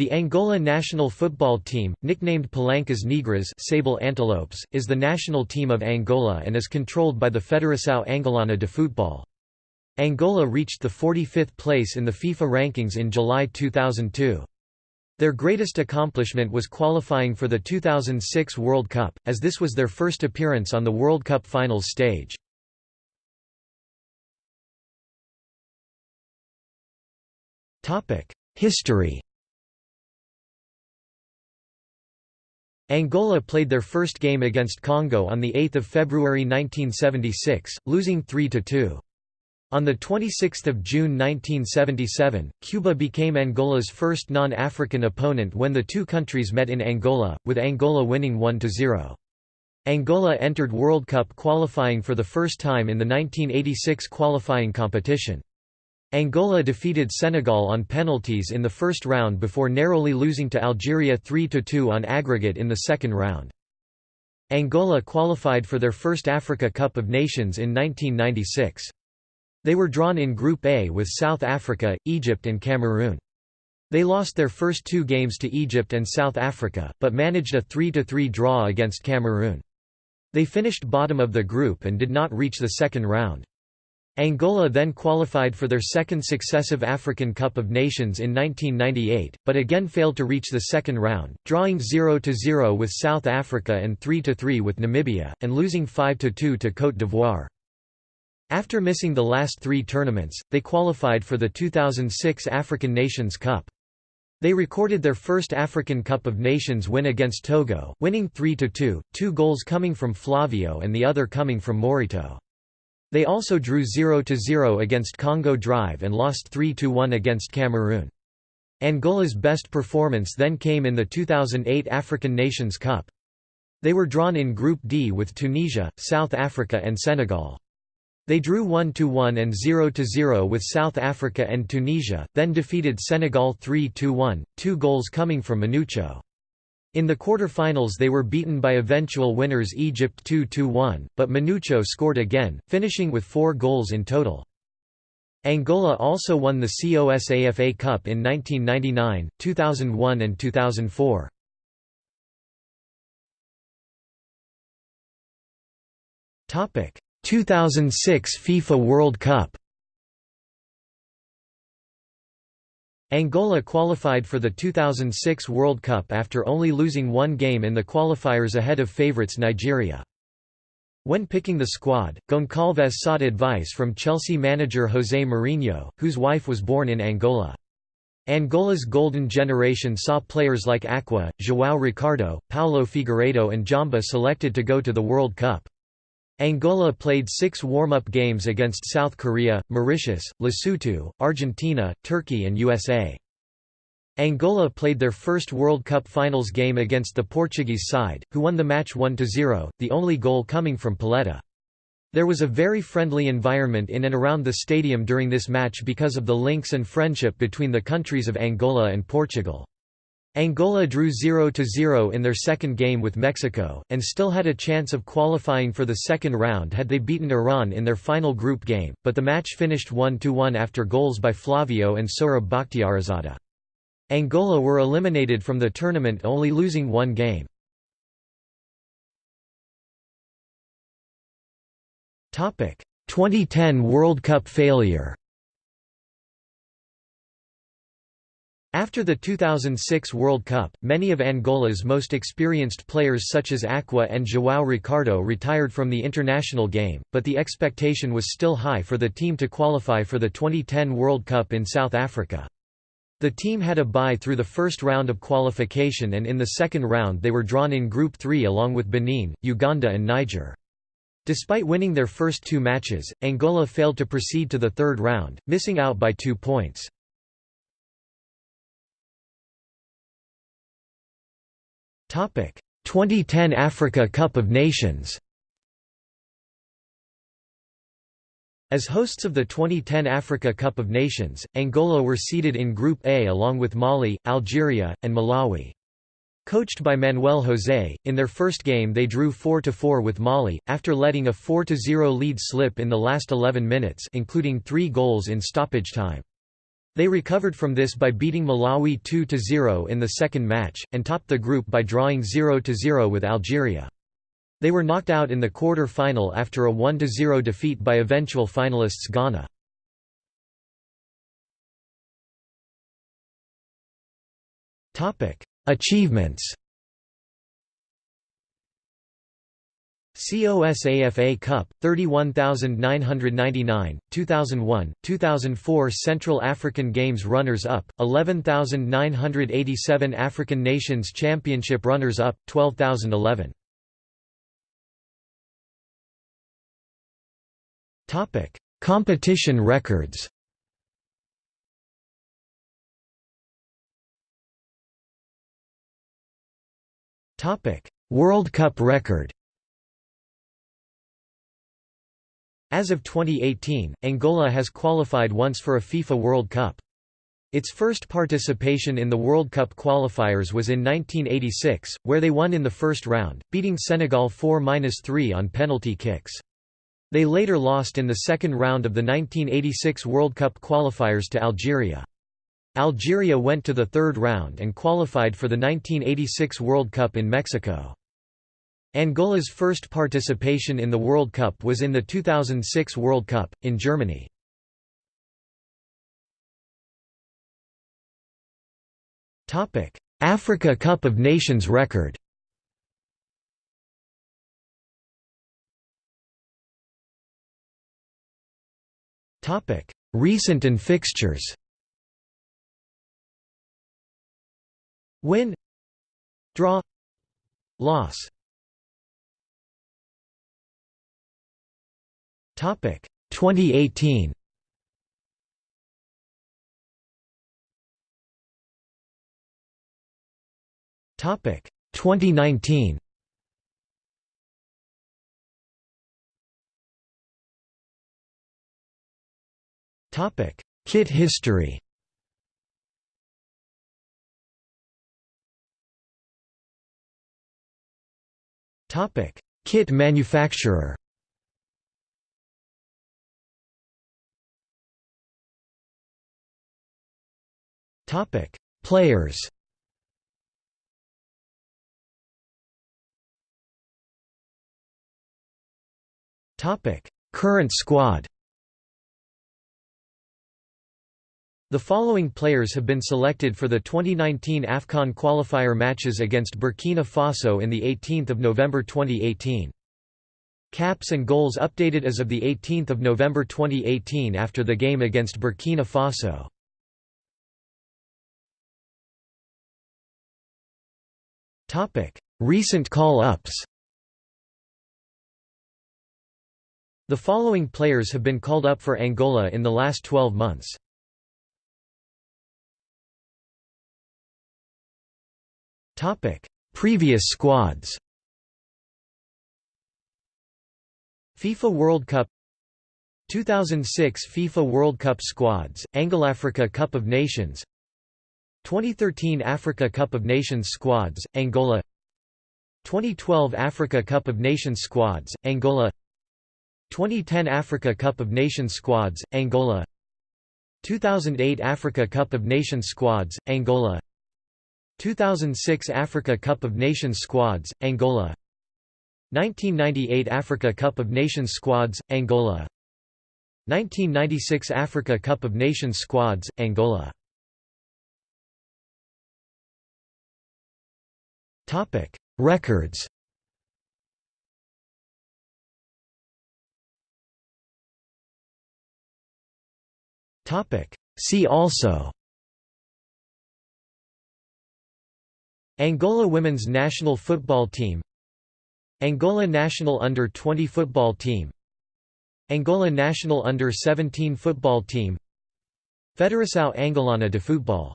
The Angola national football team, nicknamed Palancas Negras Sable Antelopes, is the national team of Angola and is controlled by the Federação Angolana de Futebol. Angola reached the 45th place in the FIFA rankings in July 2002. Their greatest accomplishment was qualifying for the 2006 World Cup, as this was their first appearance on the World Cup finals stage. History Angola played their first game against Congo on 8 February 1976, losing 3–2. On 26 June 1977, Cuba became Angola's first non-African opponent when the two countries met in Angola, with Angola winning 1–0. Angola entered World Cup qualifying for the first time in the 1986 qualifying competition. Angola defeated Senegal on penalties in the first round before narrowly losing to Algeria 3–2 on aggregate in the second round. Angola qualified for their first Africa Cup of Nations in 1996. They were drawn in Group A with South Africa, Egypt and Cameroon. They lost their first two games to Egypt and South Africa, but managed a 3–3 draw against Cameroon. They finished bottom of the group and did not reach the second round. Angola then qualified for their second successive African Cup of Nations in 1998, but again failed to reach the second round, drawing 0–0 with South Africa and 3–3 with Namibia, and losing 5–2 to Côte d'Ivoire. After missing the last three tournaments, they qualified for the 2006 African Nations Cup. They recorded their first African Cup of Nations win against Togo, winning 3–2, two goals coming from Flavio and the other coming from Maurito. They also drew 0–0 against Congo Drive and lost 3–1 against Cameroon. Angola's best performance then came in the 2008 African Nations Cup. They were drawn in Group D with Tunisia, South Africa and Senegal. They drew 1–1 and 0–0 with South Africa and Tunisia, then defeated Senegal 3–1, two goals coming from Manucho. In the quarter-finals they were beaten by eventual winners Egypt 2–1, but Manucho scored again, finishing with four goals in total. Angola also won the COSAFA Cup in 1999, 2001 and 2004. Topic: 2006 FIFA World Cup Angola qualified for the 2006 World Cup after only losing one game in the qualifiers ahead of favourites Nigeria. When picking the squad, Goncalves sought advice from Chelsea manager José Mourinho, whose wife was born in Angola. Angola's golden generation saw players like Akwá, João Ricardo, Paulo Figueiredo and Jamba selected to go to the World Cup. Angola played six warm-up games against South Korea, Mauritius, Lesotho, Argentina, Turkey and USA. Angola played their first World Cup finals game against the Portuguese side, who won the match 1–0, the only goal coming from Pauleta. There was a very friendly environment in and around the stadium during this match because of the links and friendship between the countries of Angola and Portugal. Angola drew 0–0 in their second game with Mexico, and still had a chance of qualifying for the second round had they beaten Iran in their final group game, but the match finished 1–1 after goals by Flavio and Sohrab Bakhtiarizadeh. Angola were eliminated from the tournament only losing one game. Topic: 2010 World Cup failure. After the 2006 World Cup, many of Angola's most experienced players such as Akwá and João Ricardo retired from the international game, but the expectation was still high for the team to qualify for the 2010 World Cup in South Africa. The team had a bye through the first round of qualification and in the second round they were drawn in Group 3 along with Benin, Uganda and Niger. Despite winning their first two matches, Angola failed to proceed to the third round, missing out by two points. 2010 Africa Cup of Nations As hosts of the 2010 Africa Cup of Nations, Angola were seeded in Group A along with Mali, Algeria, and Malawi. Coached by Manuel José, in their first game they drew 4–4 with Mali, after letting a 4–0 lead slip in the last 11 minutes including three goals in stoppage time. They recovered from this by beating Malawi 2–0 in the second match, and topped the group by drawing 0–0 with Algeria. They were knocked out in the quarter-final after a 1–0 defeat by eventual finalists Ghana. Achievements COSAFA Cup 31999 2001 2004 Central African Games runners up 11987 African Nations Championship runners up 12011 Topic Competition records. Topic World Cup record As of 2018, Angola has qualified once for a FIFA World Cup. Its first participation in the World Cup qualifiers was in 1986, where they won in the first round, beating Senegal 4–3 on penalty kicks. They later lost in the second round of the 1986 World Cup qualifiers to Algeria. Algeria went to the third round and qualified for the 1986 World Cup in Mexico. Angola's first participation in the World Cup was in the 2006 World Cup, in Germany. Africa Cup of Nations record Recent and fixtures Win Draw Loss Topic 2018. Topic 2019. Topic Kit history. Topic Kit manufacturer. Topic: Players. Topic: Current squad. The following players have been selected for the 2019 AFCON qualifier matches against Burkina Faso in the 18th of November 2018. Caps and goals updated as of the 18th of November 2018 after the game against Burkina Faso. Topic: Recent call-ups. The following players have been called up for Angola in the last 12 months. Topic: Previous squads. FIFA World Cup 2006 FIFA World Cup squads, Angolafrica Cup of Nations 2013 Africa Cup of Nations squads, Angola 2012 Africa Cup of Nations squads, Angola 2010 Africa Cup of Nations squads, Angola 2008 Africa Cup of Nations squads, Angola 2006 Africa Cup of Nations squads, Angola 1998 Africa Cup of Nations squads, Angola 1996 Africa Cup of Nations squads, Angola Topic: Records. Topic: See also. Angola women's national football team. Angola national under-20 football team. Angola national under-17 football team. Federação Angolana de Futebol